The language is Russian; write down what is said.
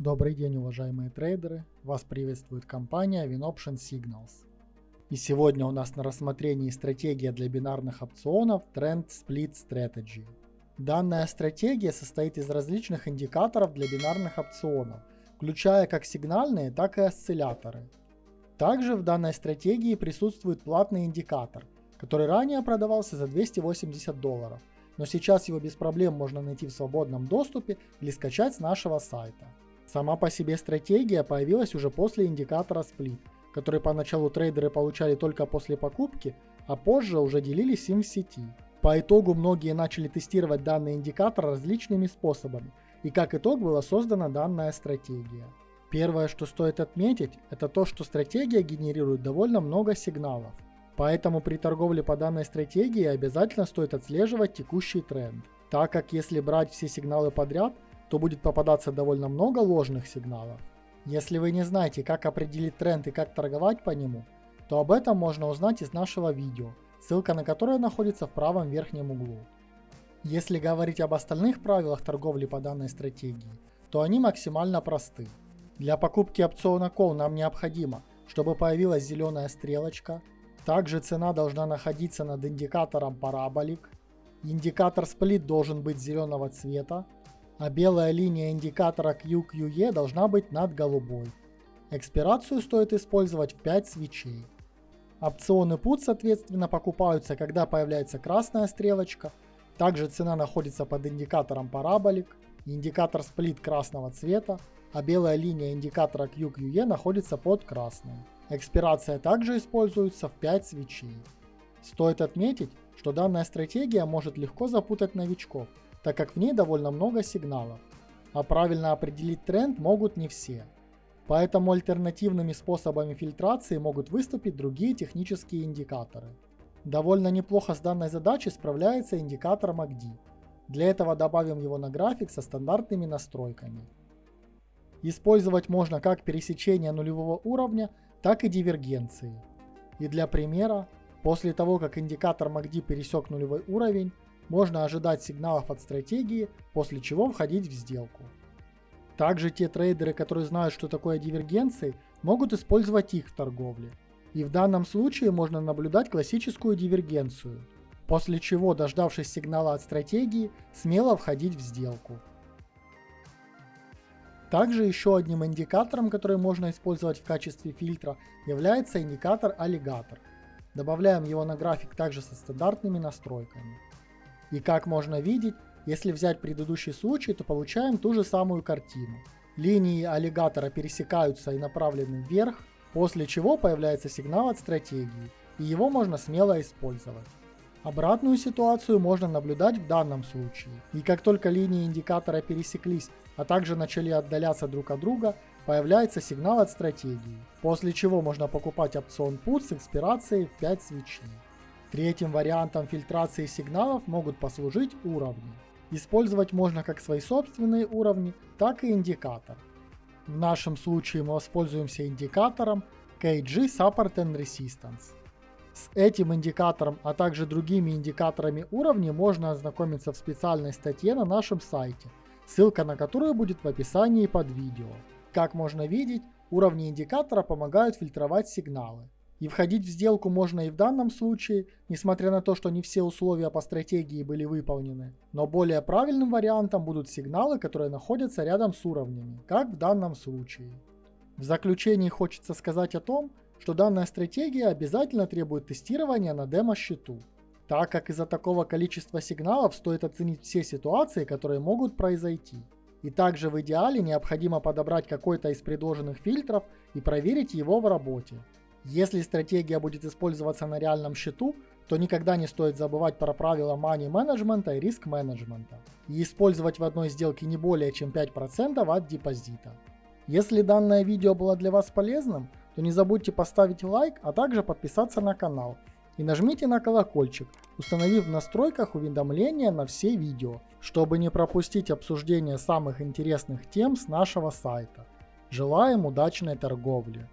Добрый день, уважаемые трейдеры! Вас приветствует компания WinOption Signals. И сегодня у нас на рассмотрении стратегия для бинарных опционов Trend Split Strategy. Данная стратегия состоит из различных индикаторов для бинарных опционов, включая как сигнальные, так и осцилляторы. Также в данной стратегии присутствует платный индикатор, который ранее продавался за 280 долларов, но сейчас его без проблем можно найти в свободном доступе или скачать с нашего сайта. Сама по себе стратегия появилась уже после индикатора Split, который поначалу трейдеры получали только после покупки, а позже уже делились им в сети. По итогу многие начали тестировать данный индикатор различными способами, и как итог была создана данная стратегия. Первое, что стоит отметить, это то, что стратегия генерирует довольно много сигналов. Поэтому при торговле по данной стратегии обязательно стоит отслеживать текущий тренд, так как если брать все сигналы подряд, то будет попадаться довольно много ложных сигналов. Если вы не знаете, как определить тренд и как торговать по нему, то об этом можно узнать из нашего видео, ссылка на которое находится в правом верхнем углу. Если говорить об остальных правилах торговли по данной стратегии, то они максимально просты. Для покупки опциона Call нам необходимо, чтобы появилась зеленая стрелочка, также цена должна находиться над индикатором параболик, индикатор сплит должен быть зеленого цвета, а белая линия индикатора QQE должна быть над голубой. Экспирацию стоит использовать в 5 свечей. Опционы PUT соответственно покупаются, когда появляется красная стрелочка. Также цена находится под индикатором параболик, индикатор сплит красного цвета, а белая линия индикатора QQE находится под красной. Экспирация также используется в 5 свечей. Стоит отметить, что данная стратегия может легко запутать новичков, так как в ней довольно много сигналов, а правильно определить тренд могут не все. Поэтому альтернативными способами фильтрации могут выступить другие технические индикаторы. Довольно неплохо с данной задачей справляется индикатор MACD. Для этого добавим его на график со стандартными настройками. Использовать можно как пересечение нулевого уровня, так и дивергенции. И для примера, после того как индикатор MACD пересек нулевой уровень, можно ожидать сигналов от стратегии, после чего входить в сделку. Также те трейдеры, которые знают, что такое дивергенции, могут использовать их в торговле. И в данном случае можно наблюдать классическую дивергенцию, после чего, дождавшись сигнала от стратегии, смело входить в сделку. Также еще одним индикатором, который можно использовать в качестве фильтра, является индикатор аллигатор. Добавляем его на график также со стандартными настройками. И как можно видеть, если взять предыдущий случай, то получаем ту же самую картину. Линии аллигатора пересекаются и направлены вверх, после чего появляется сигнал от стратегии, и его можно смело использовать. Обратную ситуацию можно наблюдать в данном случае. И как только линии индикатора пересеклись, а также начали отдаляться друг от друга, появляется сигнал от стратегии, после чего можно покупать опцион PUT с экспирацией в 5 свечей. Третьим вариантом фильтрации сигналов могут послужить уровни. Использовать можно как свои собственные уровни, так и индикатор. В нашем случае мы воспользуемся индикатором KG Support and Resistance. С этим индикатором, а также другими индикаторами уровней можно ознакомиться в специальной статье на нашем сайте, ссылка на которую будет в описании под видео. Как можно видеть, уровни индикатора помогают фильтровать сигналы. И входить в сделку можно и в данном случае, несмотря на то, что не все условия по стратегии были выполнены. Но более правильным вариантом будут сигналы, которые находятся рядом с уровнями, как в данном случае. В заключении хочется сказать о том, что данная стратегия обязательно требует тестирования на демо-счету, так как из-за такого количества сигналов стоит оценить все ситуации, которые могут произойти. И также в идеале необходимо подобрать какой-то из предложенных фильтров и проверить его в работе. Если стратегия будет использоваться на реальном счету, то никогда не стоит забывать про правила money менеджмента и риск менеджмента и использовать в одной сделке не более чем 5% от депозита. Если данное видео было для вас полезным, то не забудьте поставить лайк, а также подписаться на канал и нажмите на колокольчик, установив в настройках уведомления на все видео, чтобы не пропустить обсуждение самых интересных тем с нашего сайта. Желаем удачной торговли!